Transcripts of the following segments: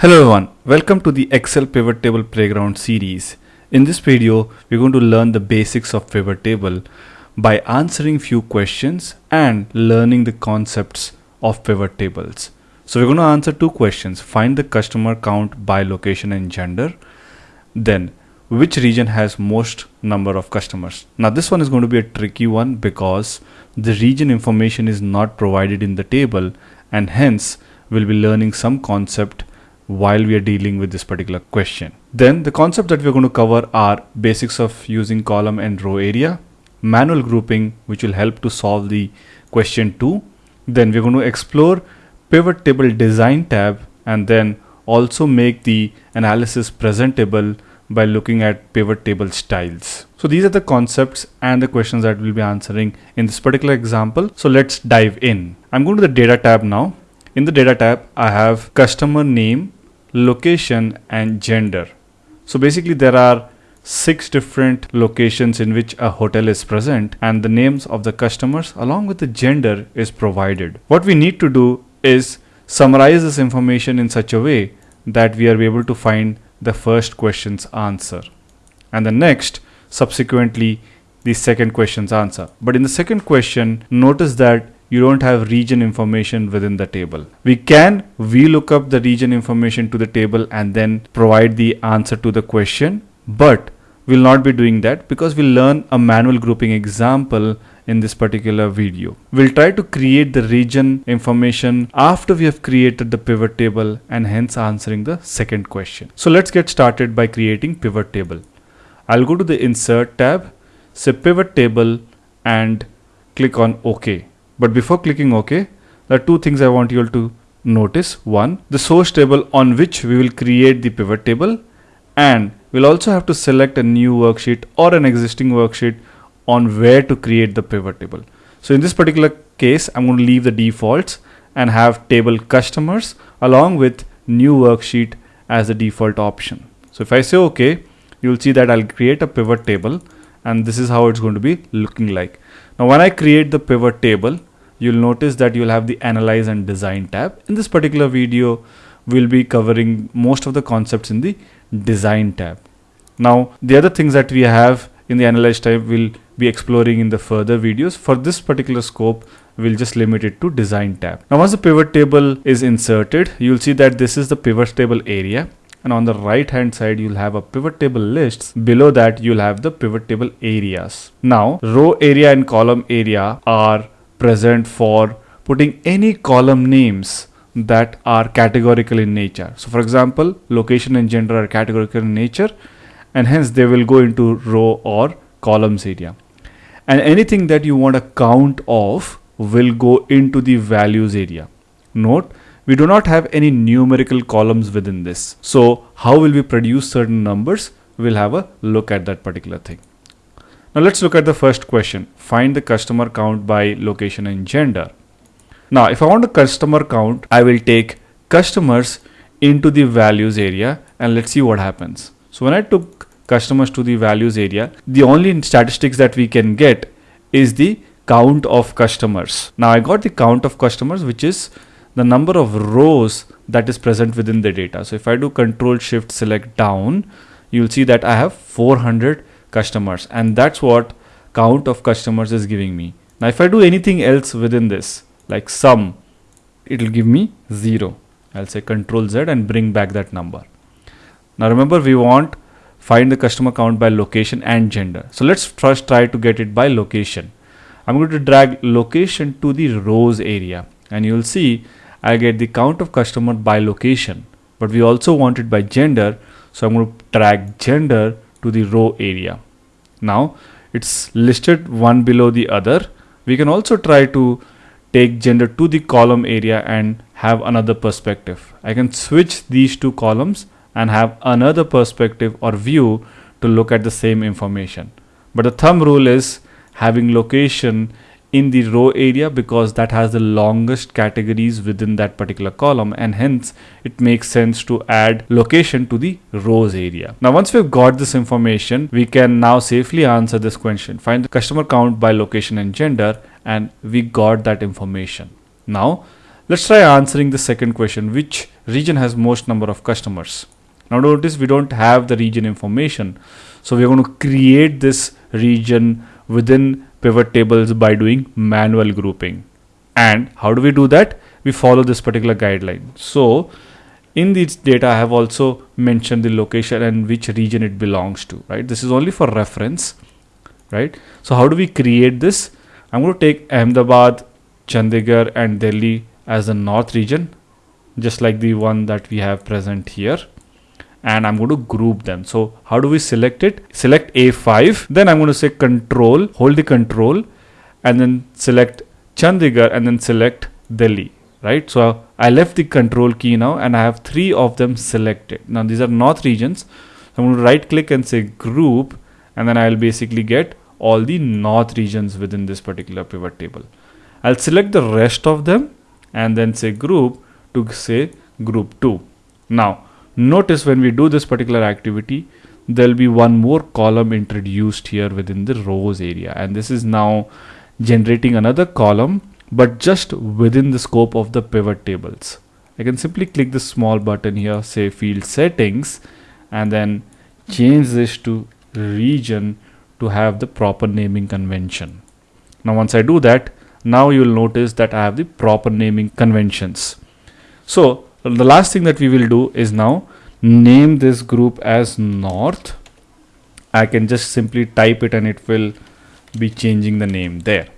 Hello everyone, welcome to the Excel Pivot Table Playground series. In this video, we're going to learn the basics of pivot table by answering few questions and learning the concepts of pivot tables. So we're going to answer two questions. Find the customer count by location and gender. Then which region has most number of customers. Now this one is going to be a tricky one because the region information is not provided in the table and hence we'll be learning some concept while we are dealing with this particular question. Then the concept that we're going to cover are basics of using column and row area, manual grouping which will help to solve the question 2. Then we're going to explore pivot table design tab and then also make the analysis presentable by looking at pivot table styles. So these are the concepts and the questions that we'll be answering in this particular example. So let's dive in. I'm going to the data tab now. In the data tab, I have customer name, location and gender. So basically there are six different locations in which a hotel is present and the names of the customers along with the gender is provided. What we need to do is summarize this information in such a way that we are able to find the first question's answer and the next subsequently the second question's answer. But in the second question, notice that you don't have region information within the table. We can VLOOKUP the region information to the table and then provide the answer to the question, but we'll not be doing that because we'll learn a manual grouping example in this particular video. We'll try to create the region information after we have created the pivot table and hence answering the second question. So let's get started by creating pivot table. I'll go to the insert tab, say pivot table and click on OK. But before clicking OK, there are two things I want you all to notice. One, the source table on which we will create the pivot table and we'll also have to select a new worksheet or an existing worksheet on where to create the pivot table. So in this particular case, I'm going to leave the defaults and have table customers along with new worksheet as the default option. So if I say OK, you'll see that I'll create a pivot table and this is how it's going to be looking like. Now when I create the pivot table, you'll notice that you'll have the analyze and design tab. In this particular video, we'll be covering most of the concepts in the design tab. Now, the other things that we have in the analyze tab we'll be exploring in the further videos. For this particular scope, we'll just limit it to design tab. Now, once the pivot table is inserted, you'll see that this is the pivot table area. And on the right hand side, you'll have a pivot table lists. Below that, you'll have the pivot table areas. Now, row area and column area are present for putting any column names that are categorical in nature. So for example, location and gender are categorical in nature and hence they will go into row or columns area. And anything that you want a count of will go into the values area. Note, we do not have any numerical columns within this. So how will we produce certain numbers? We'll have a look at that particular thing. Now let's look at the first question. Find the customer count by location and gender. Now if I want a customer count, I will take customers into the values area and let's see what happens. So when I took customers to the values area, the only statistics that we can get is the count of customers. Now I got the count of customers which is the number of rows that is present within the data. So if I do control shift select down, you'll see that I have 400 customers and that's what count of customers is giving me. Now if I do anything else within this like sum, it will give me 0. I'll say control Z and bring back that number. Now remember we want find the customer count by location and gender. So let's first try to get it by location. I'm going to drag location to the rows area and you'll see I get the count of customer by location but we also want it by gender so I'm going to drag gender to the row area. Now it's listed one below the other. We can also try to take gender to the column area and have another perspective. I can switch these two columns and have another perspective or view to look at the same information. But the thumb rule is having location in the row area because that has the longest categories within that particular column and hence it makes sense to add location to the rows area. Now once we've got this information we can now safely answer this question find the customer count by location and gender and we got that information. Now Let's try answering the second question. Which region has most number of customers? Now notice we don't have the region information. So we're going to create this region within pivot tables by doing manual grouping. And how do we do that? We follow this particular guideline. So in this data, I have also mentioned the location and which region it belongs to, right? This is only for reference, right? So how do we create this? I'm going to take Ahmedabad, Chandigarh and Delhi as the north region, just like the one that we have present here and I'm going to group them. So how do we select it? Select A5. Then I'm going to say control, hold the control and then select Chandigarh and then select Delhi, right? So I left the control key now and I have three of them selected. Now these are north regions. I'm going to right click and say group and then I'll basically get all the north regions within this particular pivot table. I'll select the rest of them and then say group to say group 2. Now Notice when we do this particular activity, there'll be one more column introduced here within the rows area. And this is now generating another column, but just within the scope of the pivot tables. I can simply click the small button here, say field settings, and then change this to region to have the proper naming convention. Now once I do that, now you'll notice that I have the proper naming conventions. So the last thing that we will do is now name this group as north. I can just simply type it and it will be changing the name there.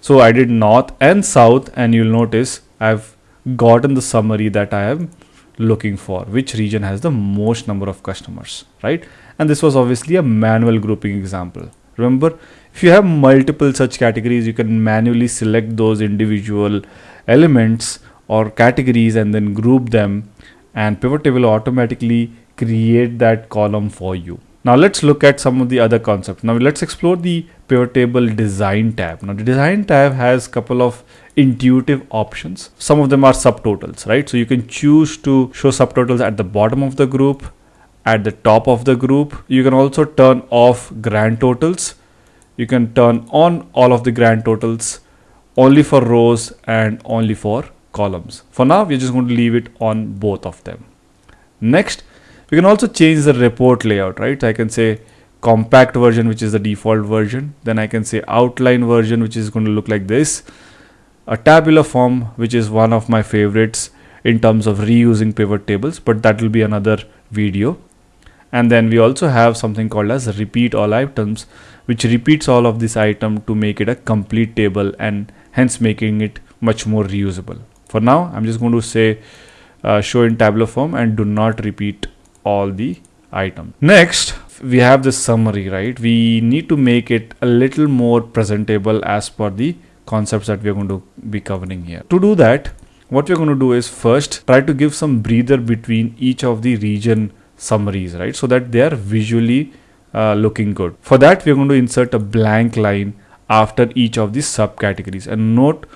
So I did north and south and you'll notice I've gotten the summary that I am looking for which region has the most number of customers right? And this was obviously a manual grouping example. Remember if you have multiple such categories you can manually select those individual elements or categories and then group them and pivot table automatically create that column for you. Now let's look at some of the other concepts. Now let's explore the pivot table design tab. Now the design tab has couple of intuitive options. Some of them are subtotals, right? So you can choose to show subtotals at the bottom of the group, at the top of the group. You can also turn off grand totals. You can turn on all of the grand totals only for rows and only for columns. For now, we're just going to leave it on both of them. Next, we can also change the report layout, right? I can say compact version, which is the default version. Then I can say outline version, which is going to look like this. A tabular form, which is one of my favorites in terms of reusing pivot tables, but that will be another video. And then we also have something called as repeat all items, which repeats all of this item to make it a complete table and hence making it much more reusable. For now, I'm just going to say uh, show in tabular form and do not repeat all the items. Next, we have the summary, right? We need to make it a little more presentable as per the concepts that we're going to be covering here. To do that, what we're going to do is first try to give some breather between each of the region summaries, right? So that they are visually uh, looking good. For that, we're going to insert a blank line after each of the subcategories and note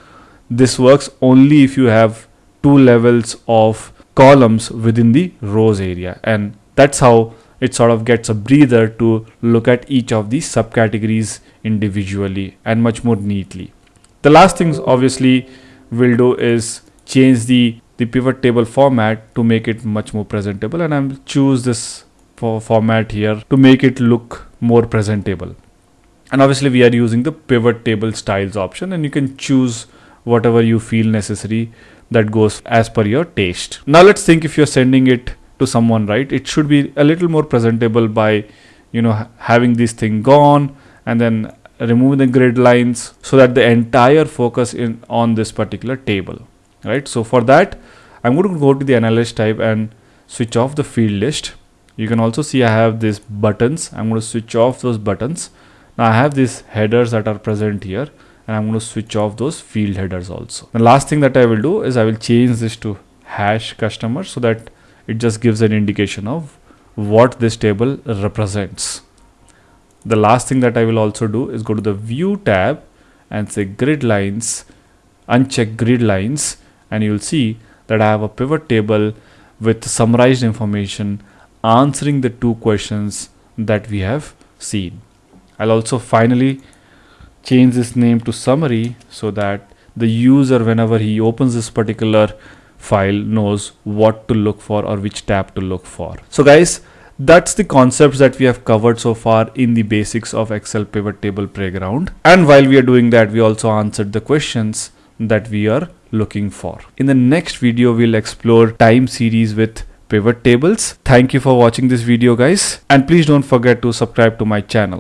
this works only if you have two levels of columns within the rows area. And that's how it sort of gets a breather to look at each of these subcategories individually and much more neatly. The last things obviously we'll do is change the the pivot table format to make it much more presentable. And I'll choose this for format here to make it look more presentable. And obviously we are using the pivot table styles option. And you can choose whatever you feel necessary that goes as per your taste. Now let's think if you're sending it to someone, right? It should be a little more presentable by, you know, having this thing gone and then removing the grid lines so that the entire focus in on this particular table, right? So for that, I'm going to go to the analyze tab and switch off the field list. You can also see I have these buttons. I'm going to switch off those buttons. Now I have these headers that are present here and I'm going to switch off those field headers also. The last thing that I will do is I will change this to hash customer so that it just gives an indication of what this table represents. The last thing that I will also do is go to the view tab and say grid lines, uncheck grid lines and you'll see that I have a pivot table with summarized information answering the two questions that we have seen. I'll also finally change this name to summary so that the user whenever he opens this particular file knows what to look for or which tab to look for. So guys, that's the concepts that we have covered so far in the basics of Excel pivot table playground. And while we are doing that, we also answered the questions that we are looking for. In the next video, we'll explore time series with pivot tables. Thank you for watching this video guys and please don't forget to subscribe to my channel.